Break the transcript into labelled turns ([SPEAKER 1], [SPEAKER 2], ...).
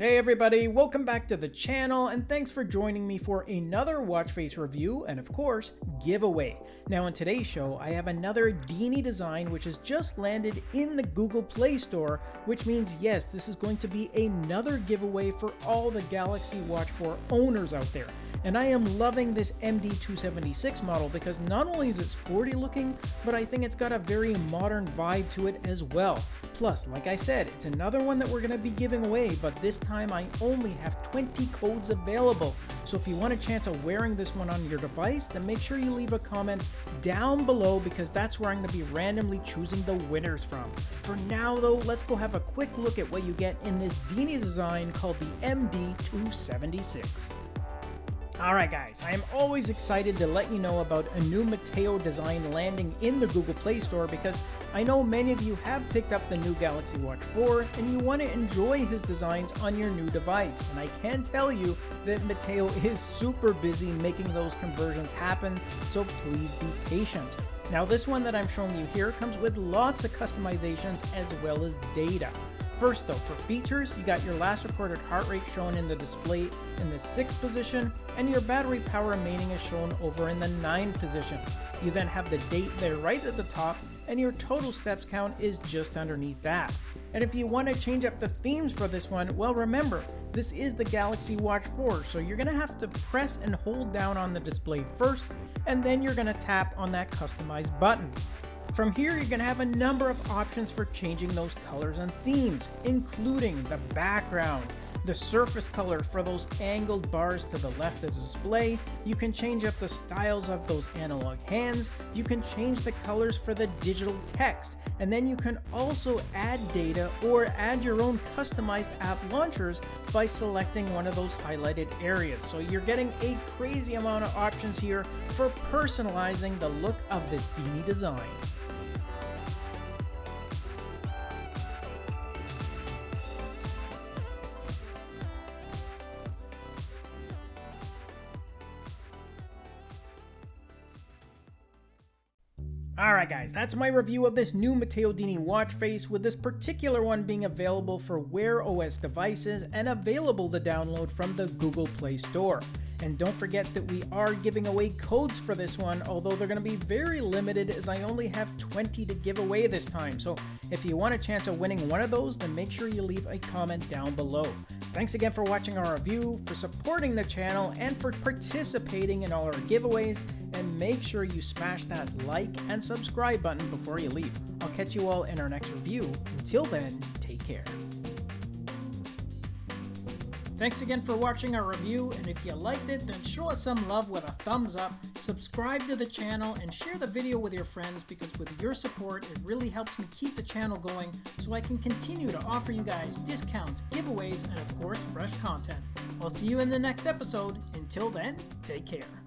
[SPEAKER 1] Hey everybody, welcome back to the channel and thanks for joining me for another watch face review and of course, giveaway. Now in today's show, I have another Dini design which has just landed in the Google Play Store, which means yes, this is going to be another giveaway for all the Galaxy Watch 4 owners out there. And I am loving this MD276 model because not only is it sporty looking, but I think it's got a very modern vibe to it as well. Plus, like I said, it's another one that we're going to be giving away, but this time I only have 20 codes available. So if you want a chance of wearing this one on your device, then make sure you leave a comment down below because that's where I'm going to be randomly choosing the winners from. For now though, let's go have a quick look at what you get in this Dini design called the MD276. Alright guys, I am always excited to let you know about a new Matteo design landing in the Google Play Store because I know many of you have picked up the new Galaxy Watch 4 and you want to enjoy his designs on your new device. And I can tell you that Matteo is super busy making those conversions happen, so please be patient. Now this one that I'm showing you here comes with lots of customizations as well as data. First though, for features, you got your last recorded heart rate shown in the display in the 6th position, and your battery power remaining is shown over in the 9th position. You then have the date there right at the top, and your total steps count is just underneath that. And if you want to change up the themes for this one, well remember, this is the Galaxy Watch 4, so you're going to have to press and hold down on the display first, and then you're going to tap on that customize button. From here, you're going to have a number of options for changing those colors and themes, including the background, the surface color for those angled bars to the left of the display. You can change up the styles of those analog hands. You can change the colors for the digital text. And then you can also add data or add your own customized app launchers by selecting one of those highlighted areas. So you're getting a crazy amount of options here for personalizing the look of this Dini design. Alright guys, that's my review of this new Matteo Dini watch face, with this particular one being available for Wear OS devices and available to download from the Google Play Store. And don't forget that we are giving away codes for this one, although they're going to be very limited as I only have 20 to give away this time. So if you want a chance of winning one of those, then make sure you leave a comment down below. Thanks again for watching our review, for supporting the channel, and for participating in all our giveaways and make sure you smash that like and subscribe button before you leave. I'll catch you all in our next review. Until then, take care. Thanks again for watching our review, and if you liked it, then show us some love with a thumbs up, subscribe to the channel, and share the video with your friends because with your support, it really helps me keep the channel going so I can continue to offer you guys discounts, giveaways, and of course, fresh content. I'll see you in the next episode. Until then, take care.